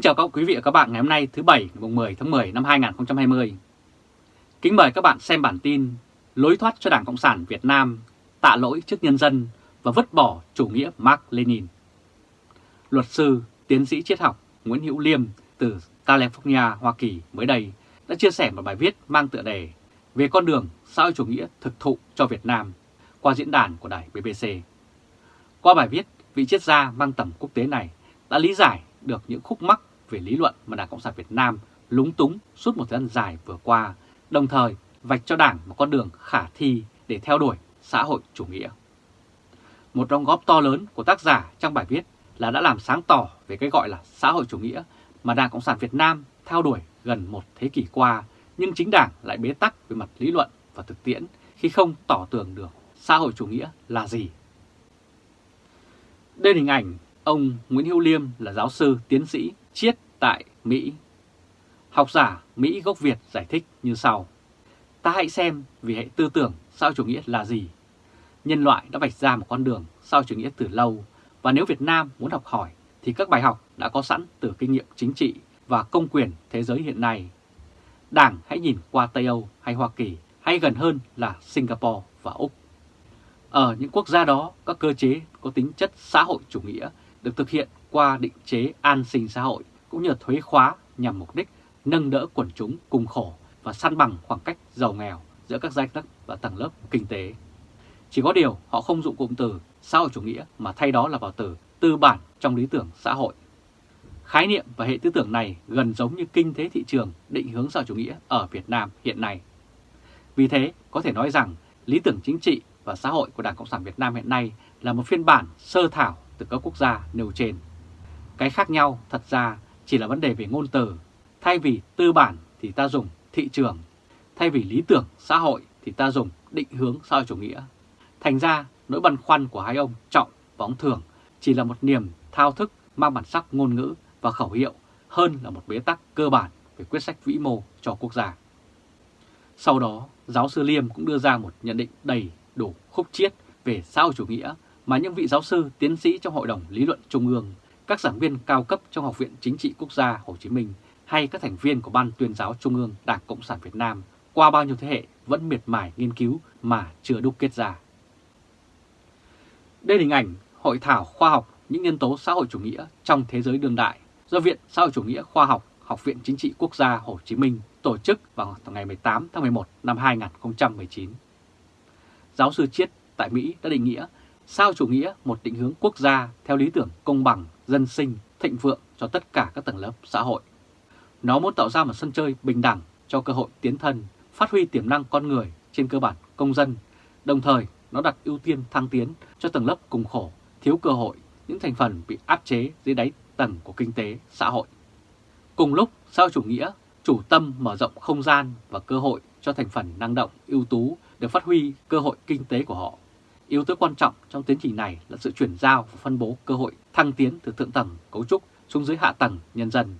Kính chào các quý vị và các bạn ngày hôm nay thứ Bảy ngày 10 tháng 10 năm 2020. Kính mời các bạn xem bản tin Lối thoát cho Đảng Cộng sản Việt Nam tạ lỗi trước nhân dân và vứt bỏ chủ nghĩa Mark Lenin. Luật sư, tiến sĩ triết học Nguyễn Hữu Liêm từ California, Hoa Kỳ mới đây đã chia sẻ một bài viết mang tựa đề về con đường xã hội chủ nghĩa thực thụ cho Việt Nam qua diễn đàn của đài BBC. Qua bài viết, vị triết gia mang tầm quốc tế này đã lý giải được những khúc mắc về lý luận mà Đảng Cộng sản Việt Nam lúng túng suốt một thời gian dài vừa qua, đồng thời vạch cho Đảng một con đường khả thi để theo đuổi xã hội chủ nghĩa. Một đóng góp to lớn của tác giả trong bài viết là đã làm sáng tỏ về cái gọi là xã hội chủ nghĩa mà Đảng Cộng sản Việt Nam theo đuổi gần một thế kỷ qua, nhưng chính Đảng lại bế tắc về mặt lý luận và thực tiễn khi không tỏ tường được xã hội chủ nghĩa là gì. Đây là hình ảnh ông Nguyễn Hữu Liêm là giáo sư tiến sĩ triết tại Mỹ. Học giả Mỹ gốc Việt giải thích như sau. Ta hãy xem vì hệ tư tưởng sao chủ nghĩa là gì. Nhân loại đã vạch ra một con đường sao chủ nghĩa từ lâu và nếu Việt Nam muốn học hỏi thì các bài học đã có sẵn từ kinh nghiệm chính trị và công quyền thế giới hiện nay. Đảng hãy nhìn qua Tây Âu hay Hoa Kỳ hay gần hơn là Singapore và Úc. Ở những quốc gia đó, các cơ chế có tính chất xã hội chủ nghĩa được thực hiện qua định chế an sinh xã hội cũng như thuế khóa nhằm mục đích nâng đỡ quần chúng cùng khổ và săn bằng khoảng cách giàu nghèo giữa các giai cấp và tầng lớp kinh tế. Chỉ có điều họ không dụng cụm từ xã hội chủ nghĩa mà thay đó là vào từ tư bản trong lý tưởng xã hội. Khái niệm và hệ tư tưởng này gần giống như kinh tế thị trường định hướng xã hội chủ nghĩa ở Việt Nam hiện nay. Vì thế, có thể nói rằng lý tưởng chính trị và xã hội của Đảng Cộng sản Việt Nam hiện nay là một phiên bản sơ thảo từ các quốc gia nêu trên. Cái khác nhau thật ra chỉ là vấn đề về ngôn từ. Thay vì tư bản thì ta dùng thị trường. Thay vì lý tưởng xã hội thì ta dùng định hướng xã hội chủ nghĩa. Thành ra nỗi băn khoăn của hai ông Trọng và ông Thường chỉ là một niềm thao thức mang bản sắc ngôn ngữ và khẩu hiệu hơn là một bế tắc cơ bản về quyết sách vĩ mô cho quốc gia. Sau đó, giáo sư Liêm cũng đưa ra một nhận định đầy đủ khúc chiết về xã hội chủ nghĩa mà những vị giáo sư, tiến sĩ trong Hội đồng Lý luận Trung ương, các giảng viên cao cấp trong Học viện Chính trị Quốc gia Hồ Chí Minh hay các thành viên của Ban tuyên giáo Trung ương Đảng Cộng sản Việt Nam qua bao nhiêu thế hệ vẫn miệt mài nghiên cứu mà chưa đúc kết ra. Đây là hình ảnh Hội thảo khoa học những nhân tố xã hội chủ nghĩa trong thế giới đương đại do Viện Xã hội chủ nghĩa khoa học Học viện Chính trị Quốc gia Hồ Chí Minh tổ chức vào ngày 18 tháng 11 năm 2019. Giáo sư Chiết tại Mỹ đã định nghĩa sao chủ nghĩa một định hướng quốc gia theo lý tưởng công bằng, dân sinh, thịnh vượng cho tất cả các tầng lớp xã hội. Nó muốn tạo ra một sân chơi bình đẳng cho cơ hội tiến thân, phát huy tiềm năng con người trên cơ bản công dân, đồng thời nó đặt ưu tiên thăng tiến cho tầng lớp cùng khổ, thiếu cơ hội, những thành phần bị áp chế dưới đáy tầng của kinh tế, xã hội. Cùng lúc, xã chủ nghĩa chủ tâm mở rộng không gian và cơ hội cho thành phần năng động, ưu tú được phát huy cơ hội kinh tế của họ Yếu tố quan trọng trong tiến trình này là sự chuyển giao và phân bố cơ hội thăng tiến từ thượng tầng cấu trúc xuống dưới hạ tầng nhân dân,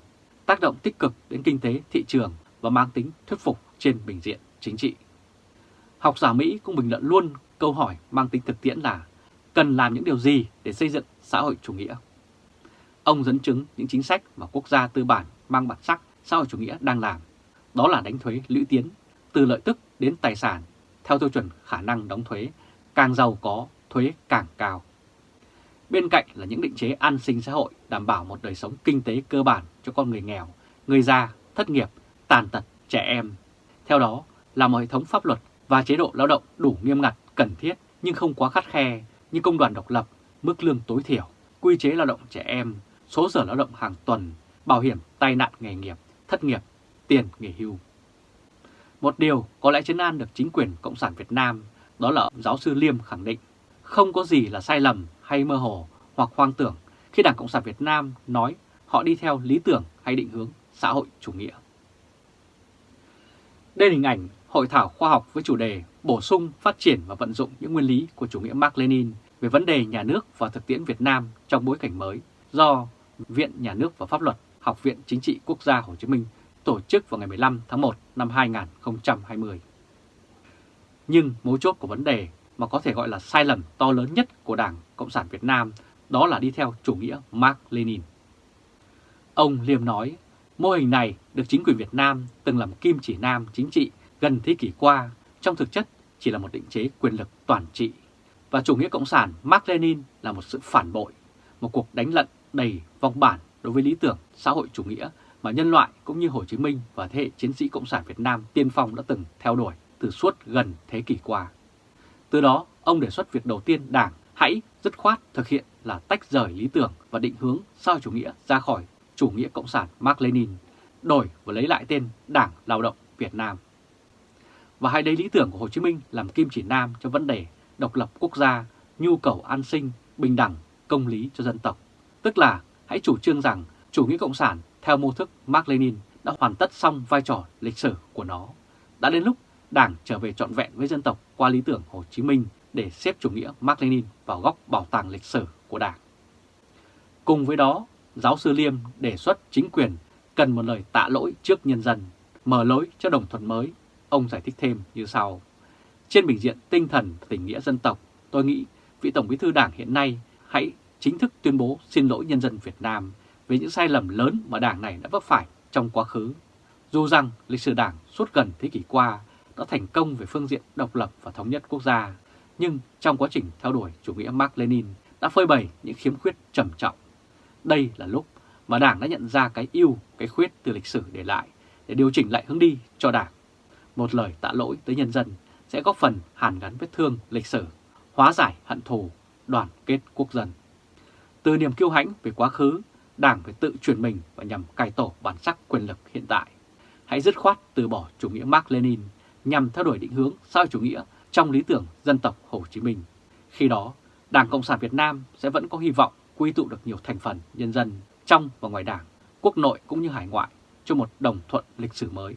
tác động tích cực đến kinh tế, thị trường và mang tính thuyết phục trên bình diện chính trị. Học giả Mỹ cũng bình luận luôn câu hỏi mang tính thực tiễn là cần làm những điều gì để xây dựng xã hội chủ nghĩa. Ông dẫn chứng những chính sách mà quốc gia tư bản mang bản sắc xã hội chủ nghĩa đang làm, đó là đánh thuế lũy tiến, từ lợi tức đến tài sản, theo tiêu chuẩn khả năng đóng thuế càng giàu có, thuế càng cao. Bên cạnh là những định chế an sinh xã hội đảm bảo một đời sống kinh tế cơ bản cho con người nghèo, người già, thất nghiệp, tàn tật, trẻ em. Theo đó là một hệ thống pháp luật và chế độ lao động đủ nghiêm ngặt, cần thiết nhưng không quá khắt khe như công đoàn độc lập, mức lương tối thiểu, quy chế lao động trẻ em, số giờ lao động hàng tuần, bảo hiểm tai nạn nghề nghiệp, thất nghiệp, tiền nghỉ hưu. Một điều có lẽ chấn an được chính quyền Cộng sản Việt Nam đó là giáo sư Liêm khẳng định không có gì là sai lầm hay mơ hồ hoặc hoang tưởng khi Đảng Cộng sản Việt Nam nói họ đi theo lý tưởng hay định hướng xã hội chủ nghĩa. Đây là hình ảnh hội thảo khoa học với chủ đề bổ sung, phát triển và vận dụng những nguyên lý của chủ nghĩa Mark Lenin về vấn đề nhà nước và thực tiễn Việt Nam trong bối cảnh mới do Viện Nhà nước và Pháp luật Học viện Chính trị Quốc gia Hồ Chí Minh tổ chức vào ngày 15 tháng 1 năm 2020. Nhưng mấu chốt của vấn đề mà có thể gọi là sai lầm to lớn nhất của Đảng Cộng sản Việt Nam đó là đi theo chủ nghĩa Mark Lenin. Ông Liêm nói, mô hình này được chính quyền Việt Nam từng làm kim chỉ nam chính trị gần thế kỷ qua, trong thực chất chỉ là một định chế quyền lực toàn trị. Và chủ nghĩa cộng sản Mark Lenin là một sự phản bội, một cuộc đánh lận đầy vong bản đối với lý tưởng xã hội chủ nghĩa mà nhân loại cũng như Hồ Chí Minh và thế hệ chiến sĩ Cộng sản Việt Nam tiên phong đã từng theo đuổi từ suốt gần thế kỷ qua. Từ đó, ông đề xuất việc đầu tiên Đảng hãy dứt khoát thực hiện là tách rời lý tưởng và định hướng xã chủ nghĩa ra khỏi chủ nghĩa Cộng sản Mark Lenin, đổi và lấy lại tên Đảng Lao động Việt Nam. Và hai đấy lý tưởng của Hồ Chí Minh làm kim chỉ nam cho vấn đề độc lập quốc gia, nhu cầu an sinh, bình đẳng, công lý cho dân tộc. Tức là hãy chủ trương rằng chủ nghĩa Cộng sản theo mô thức Mark Lenin đã hoàn tất xong vai trò lịch sử của nó. Đã đến lúc Đảng trở về trọn vẹn với dân tộc qua lý tưởng Hồ Chí Minh để xếp chủ nghĩa Mark Lenin vào góc bảo tàng lịch sử của Đảng. Cùng với đó, giáo sư Liêm đề xuất chính quyền cần một lời tạ lỗi trước nhân dân, mở lối cho đồng thuận mới. Ông giải thích thêm như sau. Trên bình diện tinh thần tình nghĩa dân tộc, tôi nghĩ vị Tổng bí thư Đảng hiện nay hãy chính thức tuyên bố xin lỗi nhân dân Việt Nam về những sai lầm lớn mà Đảng này đã vấp phải trong quá khứ. Dù rằng lịch sử Đảng suốt gần thế kỷ qua đã thành công về phương diện độc lập và thống nhất quốc gia, nhưng trong quá trình theo đuổi chủ nghĩa Mark Lenin đã phơi bày những khiếm khuyết trầm trọng. Đây là lúc mà Đảng đã nhận ra cái ưu, cái khuyết từ lịch sử để lại để điều chỉnh lại hướng đi cho Đảng. Một lời tạ lỗi tới nhân dân sẽ góp phần hàn gắn vết thương lịch sử, hóa giải hận thù, đoàn kết quốc dân. Từ niềm kiêu hãnh về quá khứ, Đảng phải tự chuyển mình và nhằm cải tổ bản sắc quyền lực hiện tại. Hãy dứt khoát từ bỏ chủ nghĩa Mark Lenin nhằm theo đuổi định hướng xã chủ nghĩa trong lý tưởng dân tộc Hồ Chí Minh. Khi đó, Đảng Cộng sản Việt Nam sẽ vẫn có hy vọng quy tụ được nhiều thành phần nhân dân trong và ngoài Đảng, quốc nội cũng như hải ngoại cho một đồng thuận lịch sử mới.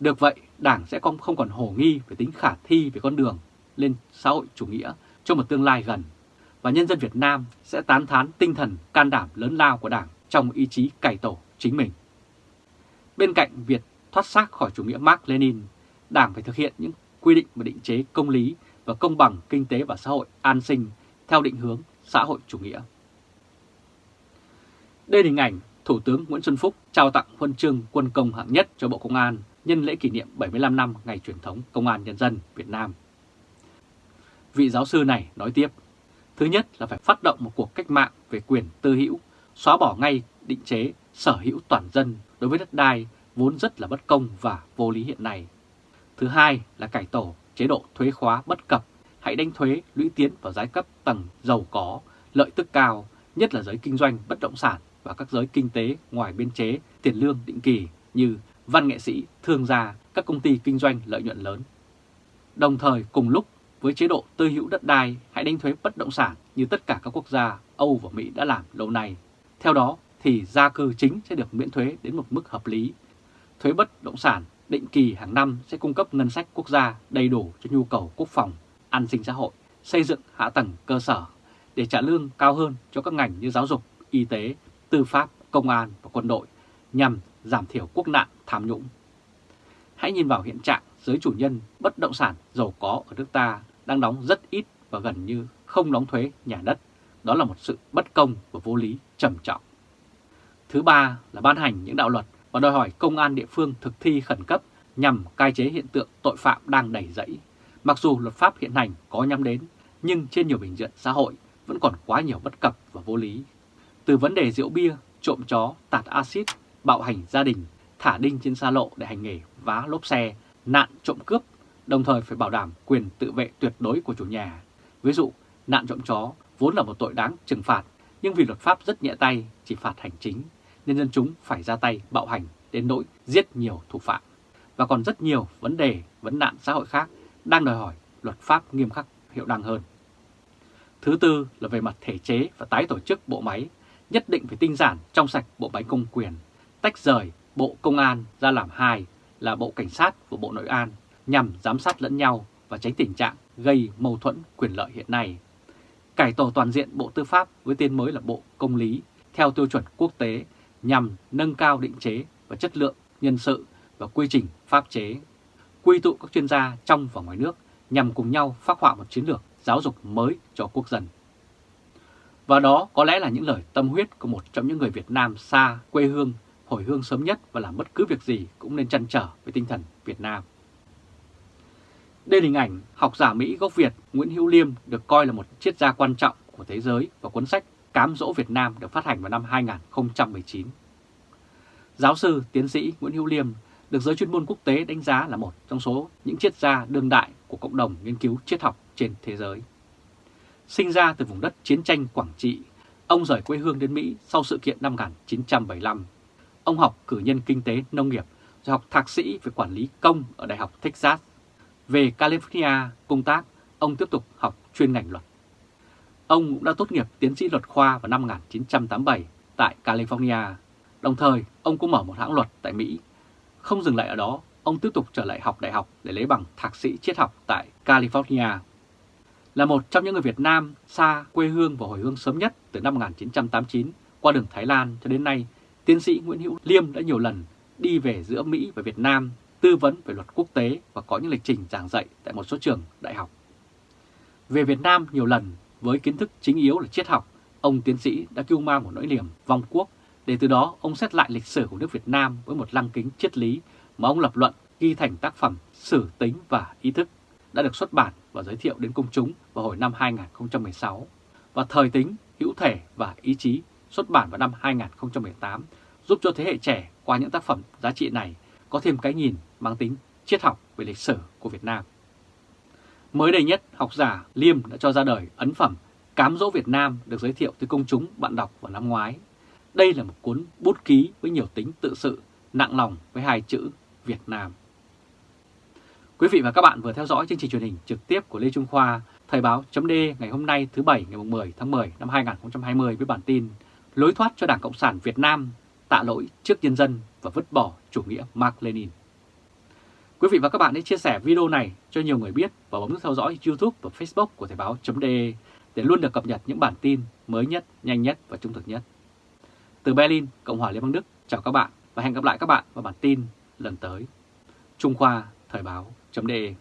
Được vậy, Đảng sẽ không, không còn hồ nghi về tính khả thi về con đường lên xã hội chủ nghĩa cho một tương lai gần và nhân dân Việt Nam sẽ tán thán tinh thần can đảm lớn lao của Đảng trong ý chí cải tổ chính mình. Bên cạnh việc thoát xác khỏi chủ nghĩa Mark Lenin, Đảng phải thực hiện những quy định và định chế công lý và công bằng kinh tế và xã hội an sinh theo định hướng xã hội chủ nghĩa. Đây là hình ảnh Thủ tướng Nguyễn Xuân Phúc trao tặng huân chương quân công hạng nhất cho Bộ Công an nhân lễ kỷ niệm 75 năm ngày truyền thống Công an Nhân dân Việt Nam. Vị giáo sư này nói tiếp, thứ nhất là phải phát động một cuộc cách mạng về quyền tư hữu, xóa bỏ ngay định chế sở hữu toàn dân đối với đất đai vốn rất là bất công và vô lý hiện nay. Thứ hai là cải tổ chế độ thuế khóa bất cập, hãy đánh thuế lũy tiến vào giai cấp tầng giàu có, lợi tức cao, nhất là giới kinh doanh bất động sản và các giới kinh tế ngoài biên chế tiền lương định kỳ như văn nghệ sĩ, thương gia, các công ty kinh doanh lợi nhuận lớn. Đồng thời cùng lúc với chế độ tư hữu đất đai hãy đánh thuế bất động sản như tất cả các quốc gia Âu và Mỹ đã làm lâu nay. Theo đó thì gia cư chính sẽ được miễn thuế đến một mức hợp lý. Thuế bất động sản định kỳ hàng năm sẽ cung cấp ngân sách quốc gia đầy đủ cho nhu cầu quốc phòng, an sinh xã hội, xây dựng hạ tầng cơ sở để trả lương cao hơn cho các ngành như giáo dục, y tế, tư pháp, công an và quân đội nhằm giảm thiểu quốc nạn tham nhũng. Hãy nhìn vào hiện trạng giới chủ nhân bất động sản giàu có ở nước ta đang đóng rất ít và gần như không đóng thuế nhà đất. Đó là một sự bất công và vô lý trầm trọng. Thứ ba là ban hành những đạo luật và đòi hỏi công an địa phương thực thi khẩn cấp nhằm cai chế hiện tượng tội phạm đang đẩy dẫy. Mặc dù luật pháp hiện hành có nhắm đến, nhưng trên nhiều bình diện xã hội vẫn còn quá nhiều bất cập và vô lý. Từ vấn đề rượu bia, trộm chó, tạt axit, bạo hành gia đình, thả đinh trên xa lộ để hành nghề vá lốp xe, nạn trộm cướp, đồng thời phải bảo đảm quyền tự vệ tuyệt đối của chủ nhà. Ví dụ, nạn trộm chó vốn là một tội đáng trừng phạt, nhưng vì luật pháp rất nhẹ tay, chỉ phạt hành chính, nên dân chúng phải ra tay bạo hành đến nỗi giết nhiều thủ phạm. Và còn rất nhiều vấn đề, vấn nạn xã hội khác đang đòi hỏi luật pháp nghiêm khắc hiệu năng hơn. Thứ tư là về mặt thể chế và tái tổ chức bộ máy, nhất định phải tinh giản trong sạch bộ máy công quyền, tách rời Bộ Công an ra làm hai là Bộ Cảnh sát và Bộ Nội an nhằm giám sát lẫn nhau và tránh tình trạng gây mâu thuẫn quyền lợi hiện nay. Cải tổ toàn diện Bộ Tư pháp với tên mới là Bộ Công lý theo tiêu chuẩn quốc tế nhằm nâng cao định chế và chất lượng nhân sự và quy trình pháp chế, quy tụ các chuyên gia trong và ngoài nước nhằm cùng nhau phát họa một chiến lược giáo dục mới cho quốc dân. Và đó có lẽ là những lời tâm huyết của một trong những người Việt Nam xa quê hương, hồi hương sớm nhất và làm bất cứ việc gì cũng nên chăn trở với tinh thần Việt Nam. Đây là hình ảnh học giả Mỹ gốc Việt Nguyễn Hữu Liêm được coi là một triết gia quan trọng của thế giới và cuốn sách Cám dỗ Việt Nam được phát hành vào năm 2019. Giáo sư, tiến sĩ Nguyễn Hữu Liêm được giới chuyên môn quốc tế đánh giá là một trong số những triết gia đương đại của cộng đồng nghiên cứu triết học trên thế giới. Sinh ra từ vùng đất chiến tranh Quảng Trị, ông rời quê hương đến Mỹ sau sự kiện năm 1975. Ông học cử nhân kinh tế nông nghiệp rồi học thạc sĩ về quản lý công ở Đại học Texas. Về California công tác, ông tiếp tục học chuyên ngành luật. Ông cũng đã tốt nghiệp tiến sĩ luật khoa vào năm 1987 tại California. Đồng thời, ông cũng mở một hãng luật tại Mỹ. Không dừng lại ở đó, ông tiếp tục trở lại học đại học để lấy bằng thạc sĩ triết học tại California. Là một trong những người Việt Nam xa quê hương và hồi hương sớm nhất từ năm 1989 qua đường Thái Lan cho đến nay, tiến sĩ Nguyễn Hữu Liêm đã nhiều lần đi về giữa Mỹ và Việt Nam tư vấn về luật quốc tế và có những lịch trình giảng dạy tại một số trường đại học. Về Việt Nam nhiều lần với kiến thức chính yếu là triết học, ông tiến sĩ đã kêu mang một nỗi niềm vong quốc để từ đó ông xét lại lịch sử của nước Việt Nam với một lăng kính triết lý mà ông lập luận ghi thành tác phẩm Sử tính và ý thức đã được xuất bản và giới thiệu đến công chúng vào hồi năm 2016 và Thời tính, hữu thể và ý chí xuất bản vào năm 2018 giúp cho thế hệ trẻ qua những tác phẩm giá trị này có thêm cái nhìn mang tính triết học về lịch sử của Việt Nam. Mới đây nhất, học giả Liêm đã cho ra đời ấn phẩm Cám dỗ Việt Nam được giới thiệu tới công chúng bạn đọc vào năm ngoái. Đây là một cuốn bút ký với nhiều tính tự sự, nặng lòng với hai chữ Việt Nam. Quý vị và các bạn vừa theo dõi chương trình truyền hình trực tiếp của Lê Trung Khoa, Thời báo chấm ngày hôm nay thứ Bảy ngày 10 tháng 10 năm 2020 với bản tin Lối thoát cho Đảng Cộng sản Việt Nam tạ lỗi trước nhân dân và vứt bỏ chủ nghĩa Mark Lenin. Quý vị và các bạn hãy chia sẻ video này cho nhiều người biết và bấm nút theo dõi YouTube và Facebook của Thời báo.de để luôn được cập nhật những bản tin mới nhất, nhanh nhất và trung thực nhất. Từ Berlin, Cộng hòa Liên bang Đức, chào các bạn và hẹn gặp lại các bạn vào bản tin lần tới. Trung Khoa Thời báo.de